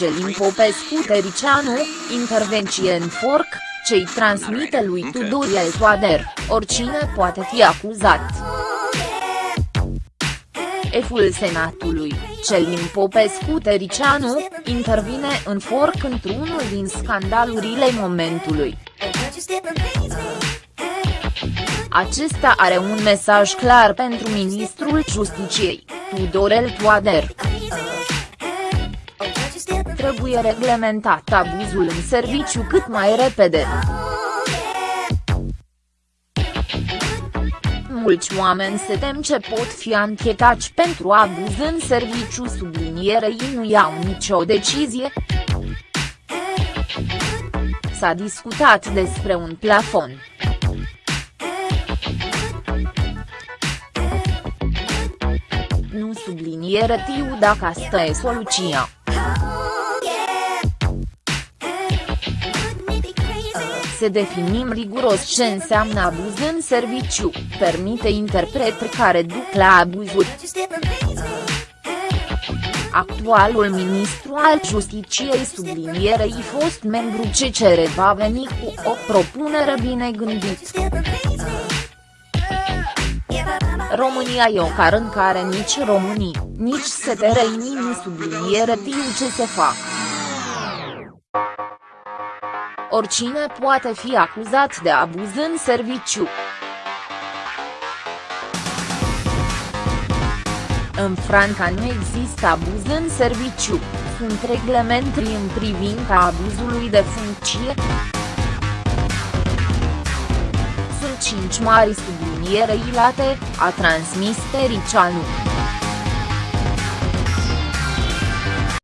Celin Popescu Tericianu, intervenție în forc, ce-i transmite lui Tudoriel Toader, oricine poate fi acuzat. Eful Senatului, Celin Popescu Tericianu, intervine în forc într-unul din scandalurile momentului. Acesta are un mesaj clar pentru ministrul Justiciei, Tudorel Toader. Trebuie reglementat abuzul în serviciu cât mai repede. Mulți oameni se tem ce pot fi anchetați pentru abuz în serviciu sublinierei nu iau nicio decizie. S-a discutat despre un plafon. Nu subliniere tiu dacă asta e soluția. Să definim riguros ce înseamnă abuz în serviciu, permite interpretări care duc la abuzuri. Actualul ministru al Justiciei sublinierei fost membru CCR va veni cu o propunere bine gândită. România e o car în care nici românii, nici setereinii nu subliniere tiu ce se fac. Oricine poate fi acuzat de abuz în serviciu. În Franța nu există abuz în serviciu, sunt reglementări în privința abuzului de funcție. Sunt cinci mari subliniere ilate, a transmis Tericianu.